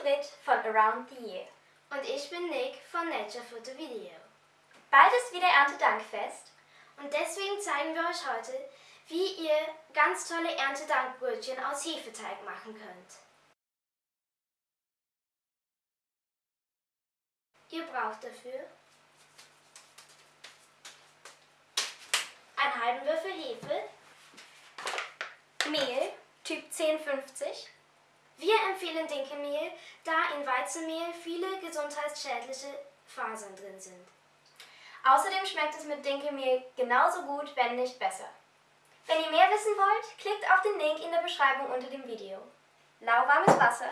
Brit von Around the Year. Und ich bin Nick von Nature Photo Video. Bald ist wieder Erntedankfest. Und deswegen zeigen wir euch heute, wie ihr ganz tolle Erntedankbrötchen aus Hefeteig machen könnt. Ihr braucht dafür einen halben Würfel Hefe, Mehl, Typ 1050. Wir empfehlen Dinkelmehl, da in Weizenmehl viele gesundheitsschädliche Fasern drin sind. Außerdem schmeckt es mit Dinkelmehl genauso gut, wenn nicht besser. Wenn ihr mehr wissen wollt, klickt auf den Link in der Beschreibung unter dem Video. Lauwarmes Wasser,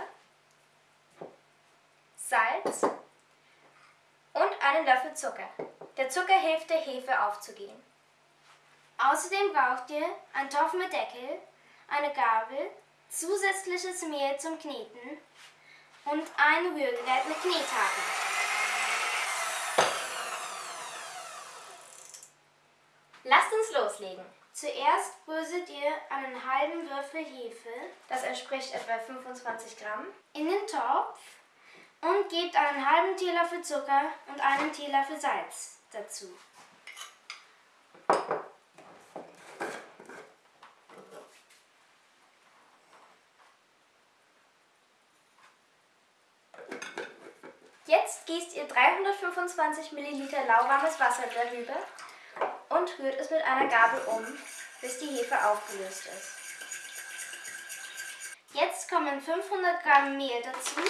Salz und einen Löffel Zucker. Der Zucker hilft der Hefe aufzugehen. Außerdem braucht ihr einen Topf mit Deckel, eine Gabel, zusätzliches Mehl zum Kneten und ein Rührgerät mit Knethaken. Lasst uns loslegen. Zuerst bröselt ihr einen halben Würfel Hefe, Das entspricht etwa 25 Gramm. in den Topf und gebt einen halben Teelöffel Zucker und einen Teelöffel Salz dazu. Jetzt gießt ihr 325 Milliliter lauwarmes Wasser darüber und rührt es mit einer Gabel um, bis die Hefe aufgelöst ist. Jetzt kommen 500 Gramm Mehl dazu.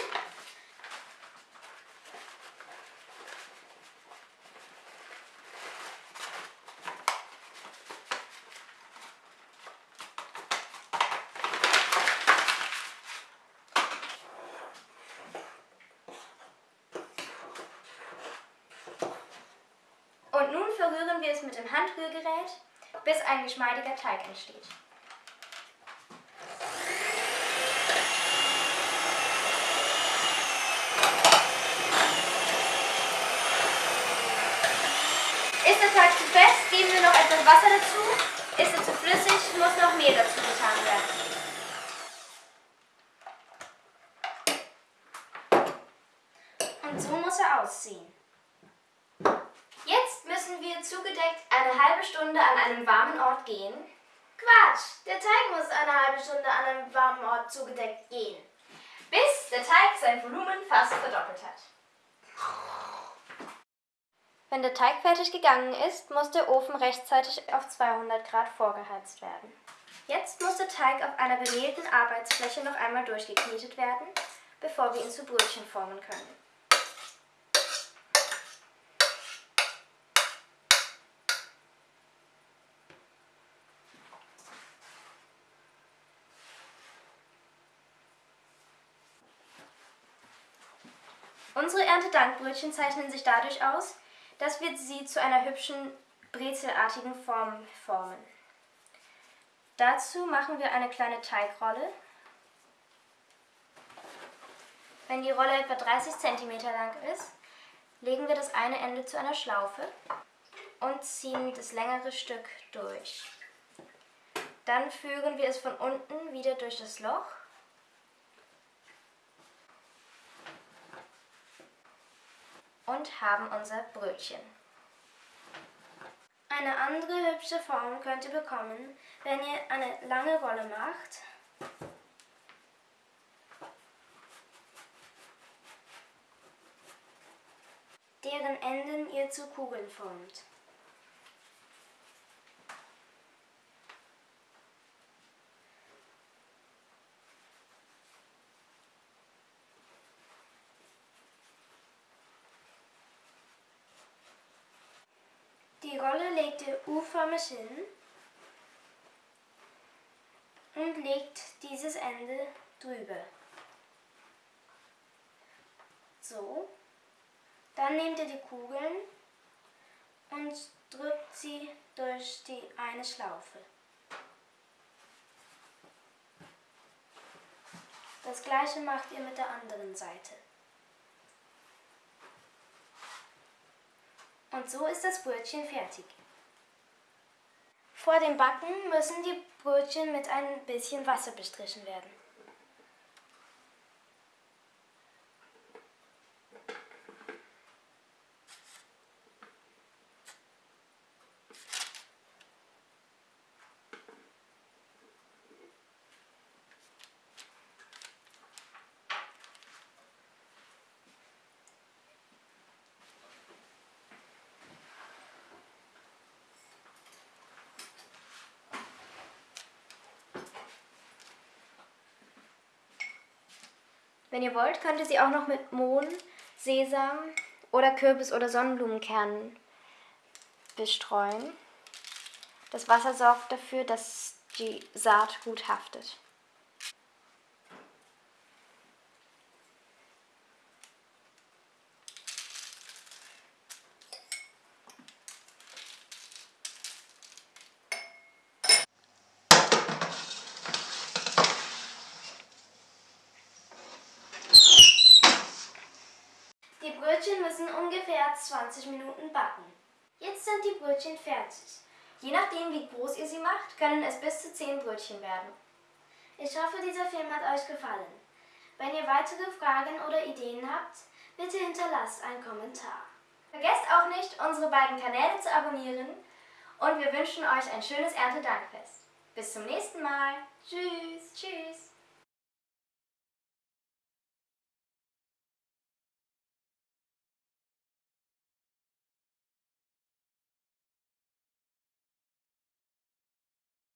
Und nun verrühren wir es mit dem Handrührgerät, bis ein geschmeidiger Teig entsteht. Ist der Teig zu fest, geben wir noch etwas Wasser dazu. Ist er zu flüssig, muss noch Mehl dazu getan werden. Und so muss er aussehen. Müssen wir zugedeckt eine halbe Stunde an einem warmen Ort gehen. Quatsch, der Teig muss eine halbe Stunde an einem warmen Ort zugedeckt gehen. bis der Teig sein Volumen fast verdoppelt hat. Wenn der Teig fertig gegangen ist, muss der Ofen rechtzeitig auf 200 Grad vorgeheizt werden. Jetzt muss der Teig auf einer bemehlten Arbeitsfläche noch einmal durchgeknetet werden, bevor wir ihn zu Brötchen formen können. Unsere Erntedankbrötchen zeichnen sich dadurch aus, dass wir sie zu einer hübschen brezelartigen Form formen. Dazu machen wir eine kleine Teigrolle. Wenn die Rolle etwa 30 cm lang ist, legen wir das eine Ende zu einer Schlaufe und ziehen das längere Stück durch. Dann führen wir es von unten wieder durch das Loch und haben unser Brötchen. Eine andere hübsche Form könnt ihr bekommen, wenn ihr eine lange Rolle macht. deren Enden ihr zu Kugeln formt. Die Rolle legt ihr U-förmig hin und legt dieses Ende drüber. So. Dann nehmt ihr die Kugeln und drückt sie durch die eine Schlaufe. Das gleiche macht ihr mit der anderen Seite. Und so ist das Brötchen fertig. Vor dem Backen müssen die Brötchen mit ein bisschen Wasser bestrichen werden. Wenn ihr wollt, könnt ihr sie auch noch mit Mohn, Sesam oder Kürbis- oder Sonnenblumenkernen bestreuen. Das Wasser sorgt dafür, dass die Saat gut haftet. Die Brötchen müssen ungefähr 20 Minuten backen. Jetzt sind die Brötchen fertig. Je nachdem, wie groß ihr sie macht, können es bis zu 10 Brötchen werden. Ich hoffe, dieser Film hat euch gefallen. Wenn ihr weitere Fragen oder Ideen habt, bitte hinterlasst einen Kommentar. Vergesst auch nicht, unsere beiden Kanäle zu abonnieren und wir wünschen euch ein schönes Erntedankfest. Bis zum nächsten Mal. Tschüss! Tschüss.